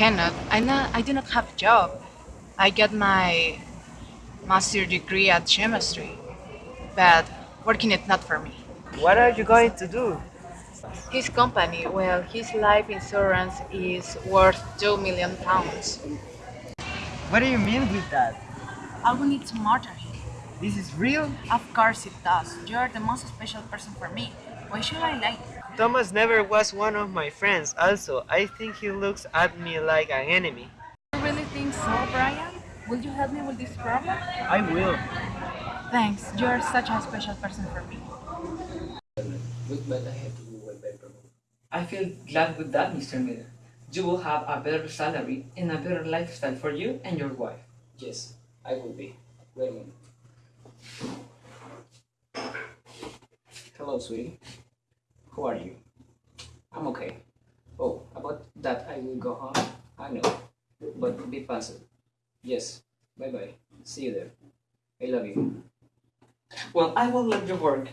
cannot. I not. I do not have a job. I got my master degree at chemistry, but working it not for me. What are you going to do? His company, well, his life insurance is worth two million pounds. What do you mean with that? I will need to murder him. This is real? Of course it does. You are the most special person for me. Why should I lie? Thomas never was one of my friends. Also, I think he looks at me like an enemy. You really think so, Brian? Will you help me with this problem? I will. Thanks. You are such a special person for me. I have to go by promote. I feel glad with that, Mr. Miller. You will have a better salary and a better lifestyle for you and your wife. Yes, I will be. Wait a minute. Hello, sweetie. Who are you? I'm okay. Oh, about that I will go home. I know. But be fast. Yes. Bye bye. See you there. I love you. Well, I will let you work.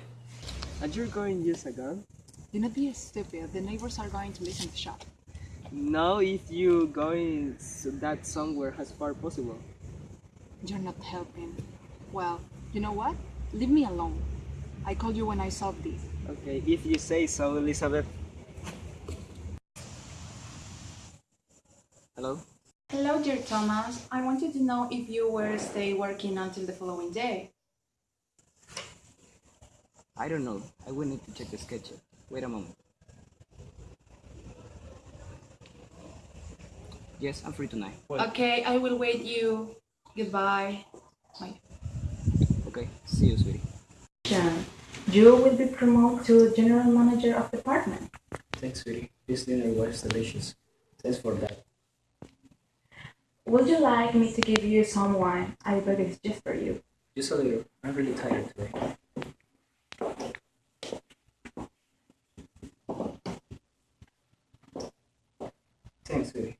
And you're going to use a gun? Do not be stupid. The neighbors are going to listen to shop. No, if you going so that somewhere as far possible. You're not helping. Well, you know what? Leave me alone. I called you when I saw this. Okay, if you say so, Elizabeth. Hello? Hello, dear Thomas. I wanted to know if you were stay working until the following day. I don't know. I will need to check the schedule. Wait a moment. Yes, I'm free tonight. Okay, I will wait you. Goodbye. Bye. Okay, see you, sweetie. Jan, you will be promoted to general manager of department. Thanks, sweetie. This dinner was delicious. Thanks for that. Would you like me to give you some wine? I bought it just for you. Just a little. I'm really tired today. Thanks, sweetie.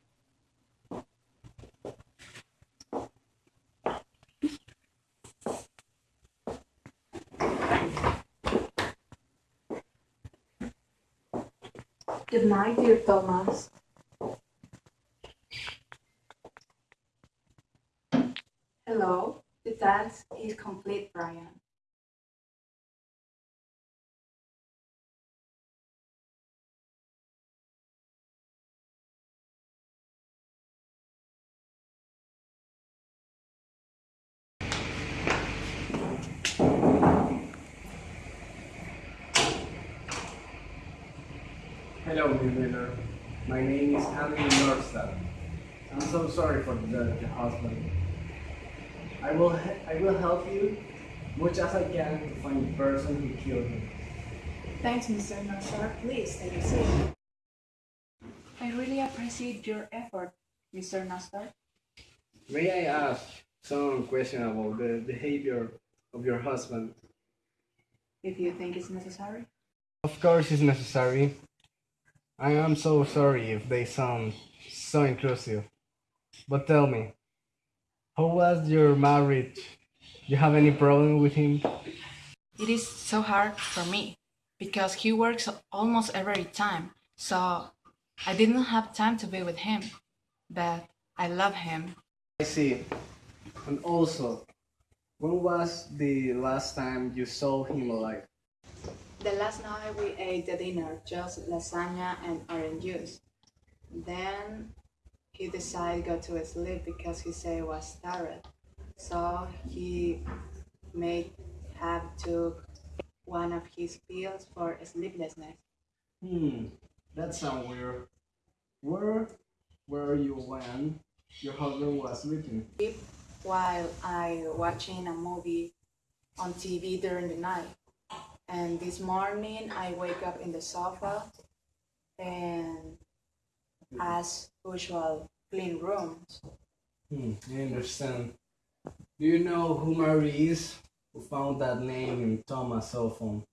Good night, dear Thomas. Hello, the task is complete, Brian. Hello, Miss Miller. My name is Anthony Norstad. I'm so sorry for the, the husband. I will I will help you much as I can to find the person who killed him. Thanks, Mr. Nasser. Please take a seat. I really appreciate your effort, Mr. Nasser. May I ask some question about the behavior of your husband? If you think it's necessary. Of course, it's necessary. I am so sorry if they sound so intrusive. But tell me, how was your marriage? Do you have any problem with him? It is so hard for me because he works almost every time. So I didn't have time to be with him. But I love him. I see. And also, when was the last time you saw him alive? The last night we ate the dinner, just lasagna and orange juice. Then he decided to go to sleep because he said he was tired. So he may have took one of his pills for sleeplessness. Hmm, that sounds weird. Where were you when your husband was sleeping? while I watching a movie on TV during the night. And this morning I wake up in the sofa and as usual clean rooms. Hmm, I understand. Do you know who Mary is? Who found that name in Thomas' cell phone?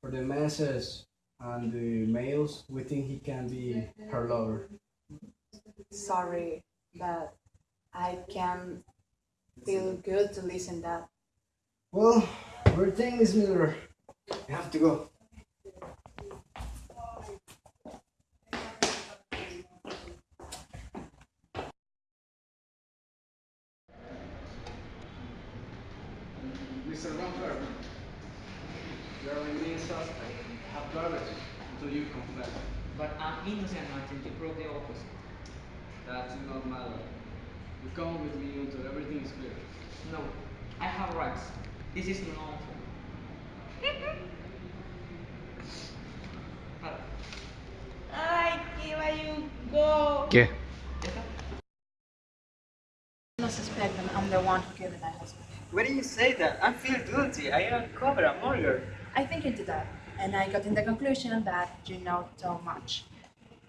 For the message and the mails, we think he can be her lover. Sorry, but I can feel good to listen that. Well, we're Miss Miller. You have to go. Mr. Van you are a main suspect. Have clarity until you confess. But I'm innocent Martin. you broke the opposite. That does not matter. You come with me until everything is clear. No, I have rights. This is lawful. Ay, que you go. ¿Qué? ¿Ya? No suspect that I'm the one who killed my husband. Why do you say that? I feel guilty. I uncovered a murder. I think into that, and I got in the conclusion that you know too much.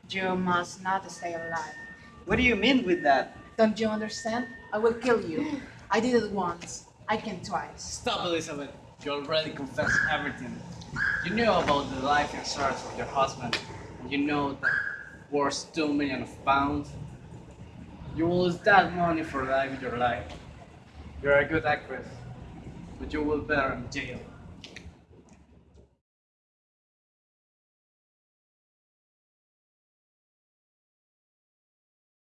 You must not stay alive. What do you mean with that? Don't you understand? I will kill you. I did it once. I can twice. Stop, Elizabeth. You already confessed everything. You know about the life insurance of your husband, and you know that worth two million of pounds. You will lose that money for living your life. You're a good actress, but you will better in jail.